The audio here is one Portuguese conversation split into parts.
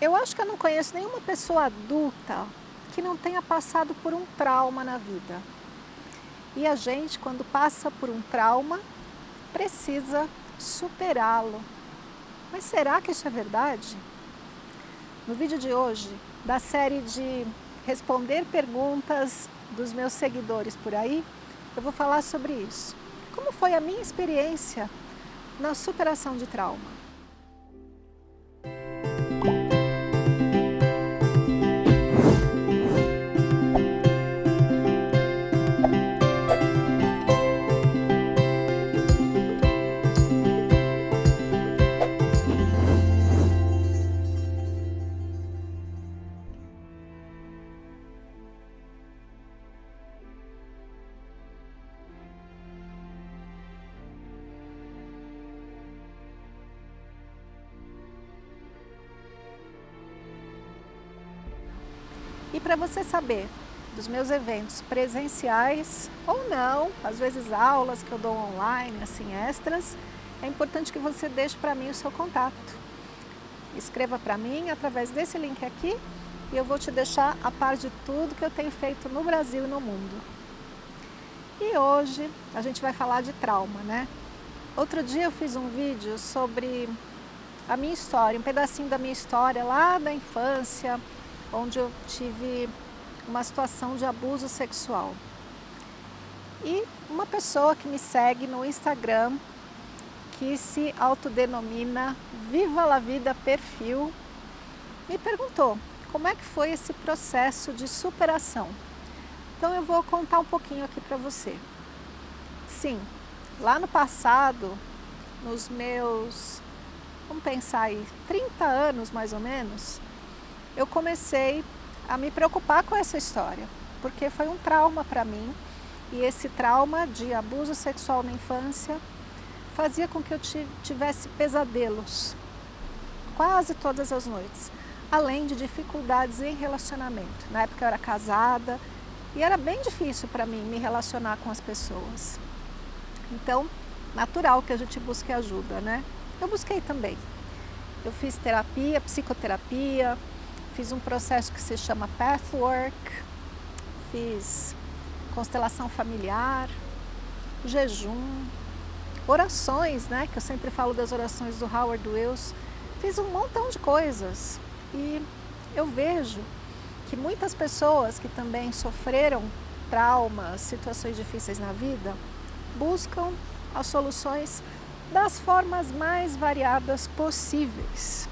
Eu acho que eu não conheço nenhuma pessoa adulta que não tenha passado por um trauma na vida. E a gente, quando passa por um trauma, precisa superá-lo. Mas será que isso é verdade? No vídeo de hoje, da série de responder perguntas dos meus seguidores por aí, eu vou falar sobre isso. Como foi a minha experiência na superação de trauma? E para você saber dos meus eventos presenciais ou não, às vezes aulas que eu dou online, assim, extras, é importante que você deixe para mim o seu contato. Escreva para mim através desse link aqui e eu vou te deixar a par de tudo que eu tenho feito no Brasil e no mundo. E hoje a gente vai falar de trauma, né? Outro dia eu fiz um vídeo sobre a minha história, um pedacinho da minha história lá da infância, onde eu tive uma situação de abuso sexual. E uma pessoa que me segue no Instagram, que se autodenomina Viva la Vida Perfil, me perguntou como é que foi esse processo de superação. Então eu vou contar um pouquinho aqui para você. Sim, lá no passado, nos meus, vamos pensar aí, 30 anos mais ou menos, eu comecei a me preocupar com essa história, porque foi um trauma para mim e esse trauma de abuso sexual na infância fazia com que eu tivesse pesadelos quase todas as noites, além de dificuldades em relacionamento. Na época eu era casada e era bem difícil para mim me relacionar com as pessoas. Então, natural que a gente busque ajuda, né? Eu busquei também. Eu fiz terapia, psicoterapia, Fiz um processo que se chama Pathwork, fiz constelação familiar, jejum, orações, né, que eu sempre falo das orações do Howard Wills. Fiz um montão de coisas e eu vejo que muitas pessoas que também sofreram traumas, situações difíceis na vida, buscam as soluções das formas mais variadas possíveis.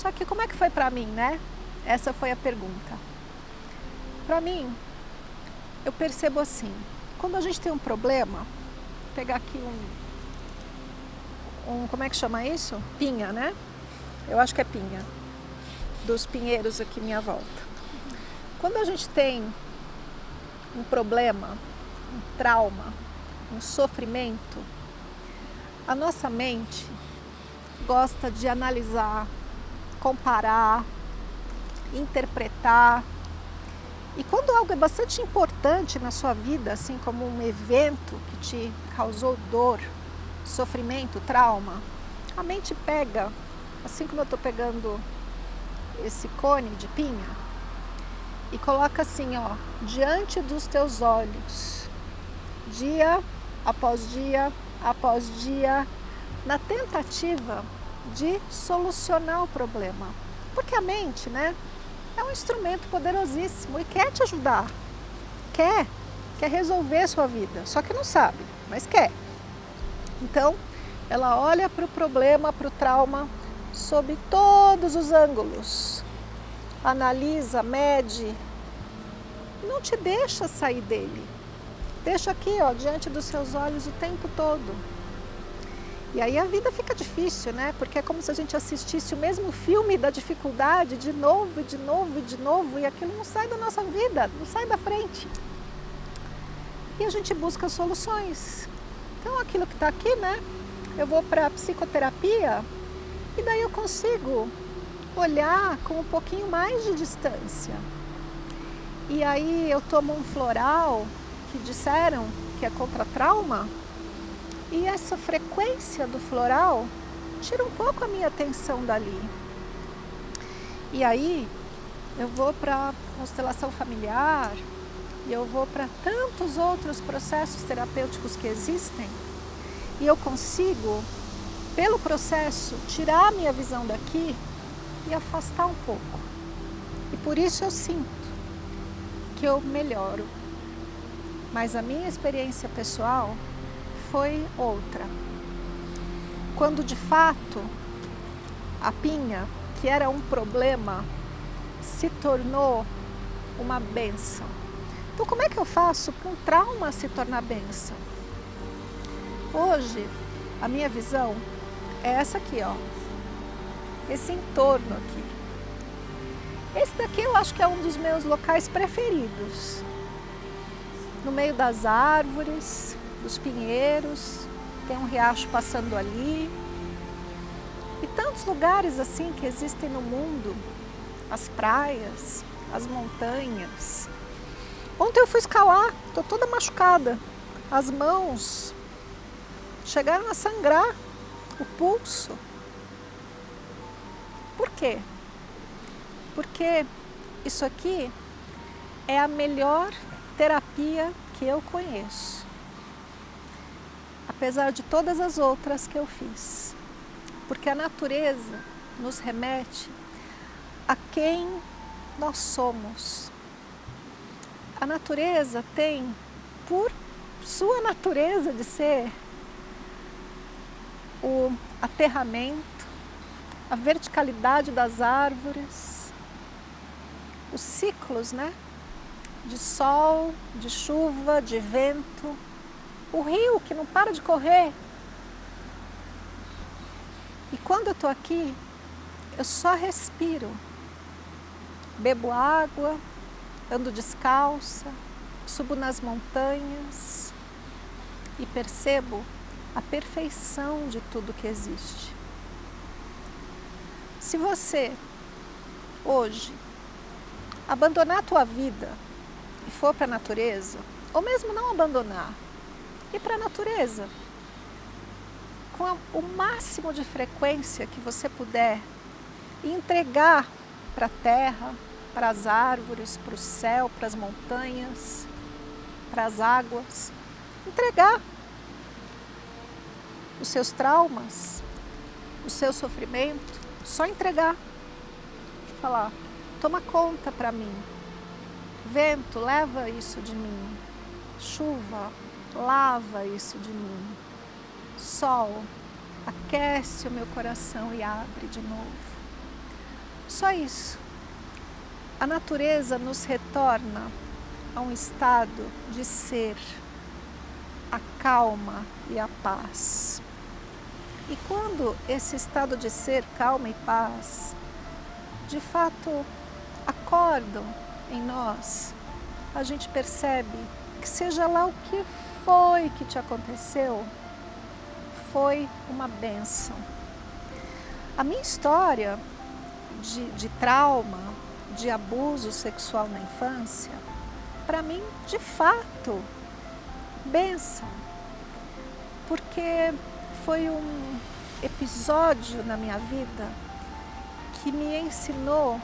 Só que como é que foi para mim, né? Essa foi a pergunta. Para mim, eu percebo assim, quando a gente tem um problema, vou pegar aqui um, um, como é que chama isso? Pinha, né? Eu acho que é pinha, dos pinheiros aqui minha volta. Quando a gente tem um problema, um trauma, um sofrimento, a nossa mente gosta de analisar, comparar, interpretar. E quando algo é bastante importante na sua vida, assim como um evento que te causou dor, sofrimento, trauma, a mente pega, assim como eu estou pegando esse cone de pinha, e coloca assim, ó, diante dos teus olhos, dia após dia, após dia, na tentativa de solucionar o problema. Porque a mente, né, é um instrumento poderosíssimo e quer te ajudar. Quer, quer resolver sua vida, só que não sabe, mas quer. Então, ela olha para o problema, para o trauma, sob todos os ângulos. Analisa, mede, não te deixa sair dele. Deixa aqui, ó, diante dos seus olhos o tempo todo. E aí a vida fica difícil, né? Porque é como se a gente assistisse o mesmo filme da dificuldade de novo, de novo, de novo, e aquilo não sai da nossa vida, não sai da frente. E a gente busca soluções. Então aquilo que está aqui, né? Eu vou para a psicoterapia e daí eu consigo olhar com um pouquinho mais de distância. E aí eu tomo um floral que disseram que é contra trauma, e essa frequência do floral tira um pouco a minha atenção dali. E aí eu vou para constelação familiar e eu vou para tantos outros processos terapêuticos que existem e eu consigo, pelo processo, tirar a minha visão daqui e afastar um pouco. E por isso eu sinto que eu melhoro. Mas a minha experiência pessoal foi outra. Quando de fato a pinha, que era um problema, se tornou uma benção. Então como é que eu faço para um trauma se tornar benção? Hoje, a minha visão é essa aqui, ó. Esse entorno aqui. Esse daqui eu acho que é um dos meus locais preferidos. No meio das árvores, dos pinheiros, tem um riacho passando ali. E tantos lugares assim que existem no mundo, as praias, as montanhas. Ontem eu fui escalar, estou toda machucada. As mãos chegaram a sangrar o pulso. Por quê? Porque isso aqui é a melhor terapia que eu conheço. Apesar de todas as outras que eu fiz. Porque a natureza nos remete a quem nós somos. A natureza tem, por sua natureza de ser, o aterramento, a verticalidade das árvores, os ciclos, né? De sol, de chuva, de vento, o rio que não para de correr. E quando eu estou aqui, eu só respiro, bebo água, ando descalça, subo nas montanhas e percebo a perfeição de tudo que existe. Se você, hoje, abandonar a tua vida e for para a natureza, ou mesmo não abandonar, ir para a natureza, com a, o máximo de frequência que você puder, e entregar para a terra, para as árvores, para o céu, para as montanhas, para as águas, entregar os seus traumas, o seu sofrimento, só entregar. Falar, toma conta para mim. Vento, leva isso de mim. Chuva, lava isso de mim. Sol, aquece o meu coração e abre de novo. Só isso. A natureza nos retorna a um estado de ser, a calma e a paz. E quando esse estado de ser, calma e paz, de fato acordam em nós, a gente percebe que seja lá o que foi que te aconteceu, foi uma benção. A minha história de, de trauma, de abuso sexual na infância, para mim, de fato, benção. Porque foi um episódio na minha vida que me ensinou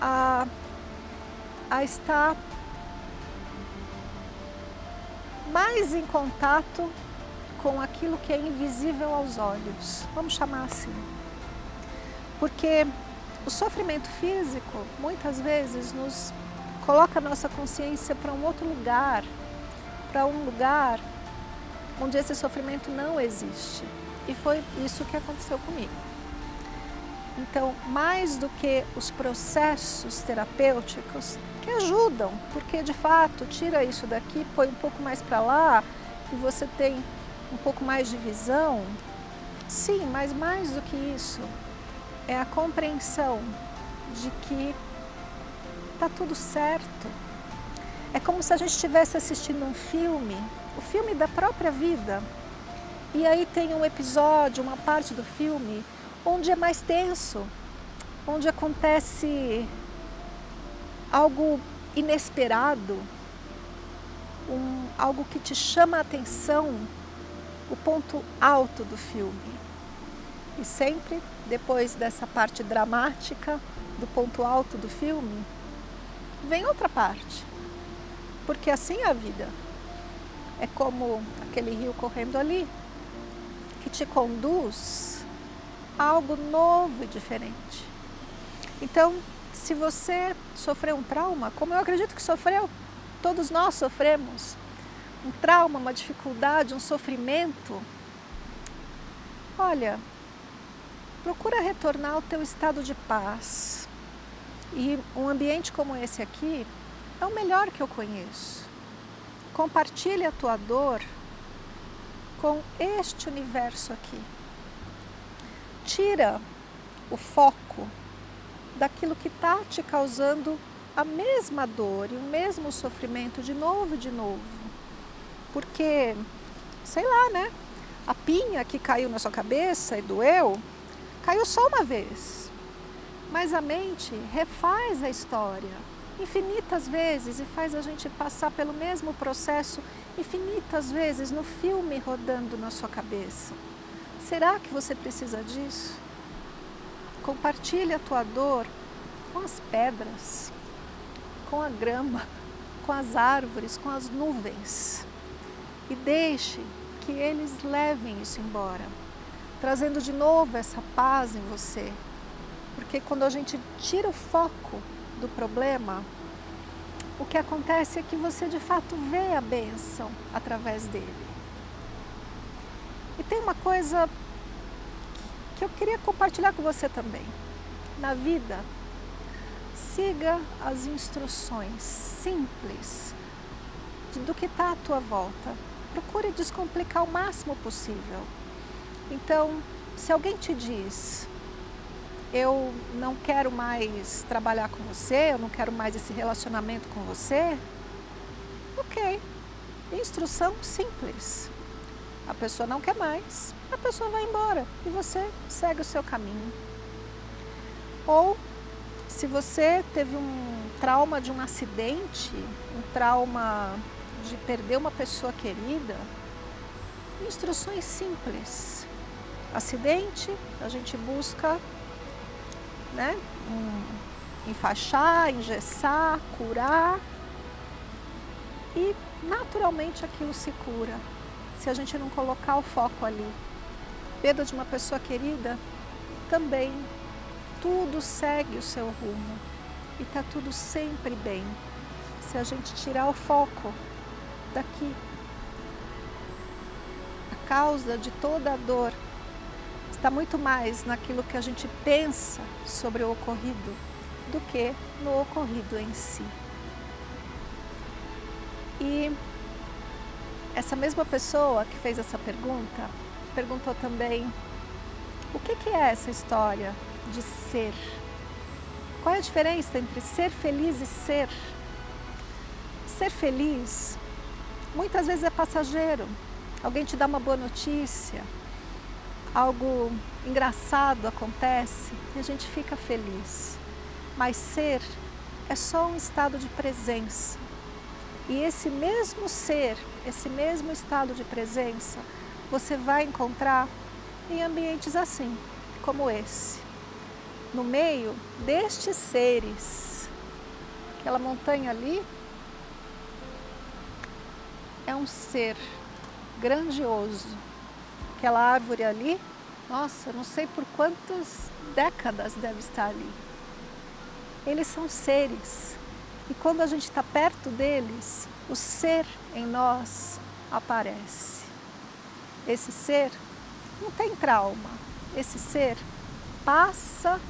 a, a estar mais em contato com aquilo que é invisível aos olhos, vamos chamar assim. Porque o sofrimento físico, muitas vezes, nos coloca a nossa consciência para um outro lugar, para um lugar onde esse sofrimento não existe. E foi isso que aconteceu comigo. Então, mais do que os processos terapêuticos que ajudam, porque de fato tira isso daqui, põe um pouco mais para lá e você tem um pouco mais de visão. Sim, mas mais do que isso, é a compreensão de que está tudo certo. É como se a gente estivesse assistindo um filme o filme da própria vida. E aí tem um episódio, uma parte do filme, onde é mais tenso, onde acontece algo inesperado, um, algo que te chama a atenção, o ponto alto do filme. E sempre, depois dessa parte dramática, do ponto alto do filme, vem outra parte. Porque assim é a vida. É como aquele rio correndo ali, que te conduz a algo novo e diferente. Então, se você sofreu um trauma, como eu acredito que sofreu, todos nós sofremos, um trauma, uma dificuldade, um sofrimento, olha, procura retornar ao teu estado de paz. E um ambiente como esse aqui é o melhor que eu conheço. Compartilhe a tua dor com este universo aqui. Tira o foco daquilo que está te causando a mesma dor e o mesmo sofrimento de novo e de novo. Porque, sei lá, né? A pinha que caiu na sua cabeça e doeu, caiu só uma vez. Mas a mente refaz a história infinitas vezes e faz a gente passar pelo mesmo processo infinitas vezes no filme rodando na sua cabeça. Será que você precisa disso? Compartilhe a tua dor com as pedras, com a grama, com as árvores, com as nuvens e deixe que eles levem isso embora, trazendo de novo essa paz em você. Porque quando a gente tira o foco do problema, o que acontece é que você de fato vê a bênção através dele. E tem uma coisa que eu queria compartilhar com você também. Na vida, siga as instruções simples do que está à tua volta. Procure descomplicar o máximo possível. Então, se alguém te diz, eu não quero mais trabalhar com você, eu não quero mais esse relacionamento com você. Ok, instrução simples. A pessoa não quer mais, a pessoa vai embora e você segue o seu caminho. Ou se você teve um trauma de um acidente, um trauma de perder uma pessoa querida, instruções simples. Acidente, a gente busca né? Um, enfaixar, engessar, curar. E naturalmente aquilo se cura, se a gente não colocar o foco ali. Perda de uma pessoa querida, também tudo segue o seu rumo e está tudo sempre bem. Se a gente tirar o foco daqui, a causa de toda a dor está muito mais naquilo que a gente pensa sobre o ocorrido do que no ocorrido em si. E essa mesma pessoa que fez essa pergunta, perguntou também o que, é essa história de ser? Qual é a diferença entre ser feliz e ser? Ser feliz muitas vezes é passageiro. Alguém te dá uma boa notícia, algo engraçado acontece e a gente fica feliz. Mas ser é só um estado de presença. E esse mesmo ser, esse mesmo estado de presença, você vai encontrar em ambientes assim, como esse. No meio destes seres, aquela montanha ali é um ser grandioso, Aquela árvore ali, nossa, não sei por quantas décadas deve estar ali. Eles são seres. E quando a gente está perto deles, o ser em nós aparece. Esse ser não tem trauma. Esse ser passa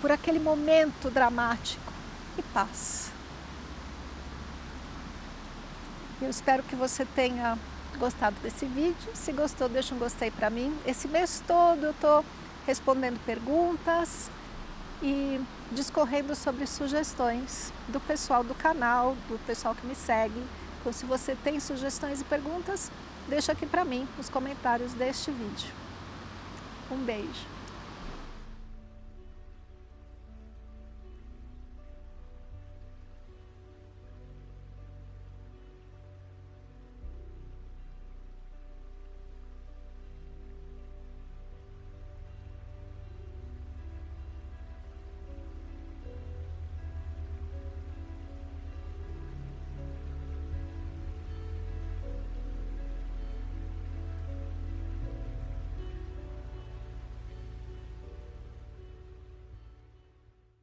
por aquele momento dramático e passa. Eu espero que você tenha gostado desse vídeo. Se gostou, deixa um gostei para mim. Esse mês todo eu estou respondendo perguntas e discorrendo sobre sugestões do pessoal do canal, do pessoal que me segue. Então, se você tem sugestões e perguntas, deixa aqui para mim nos comentários deste vídeo. Um beijo!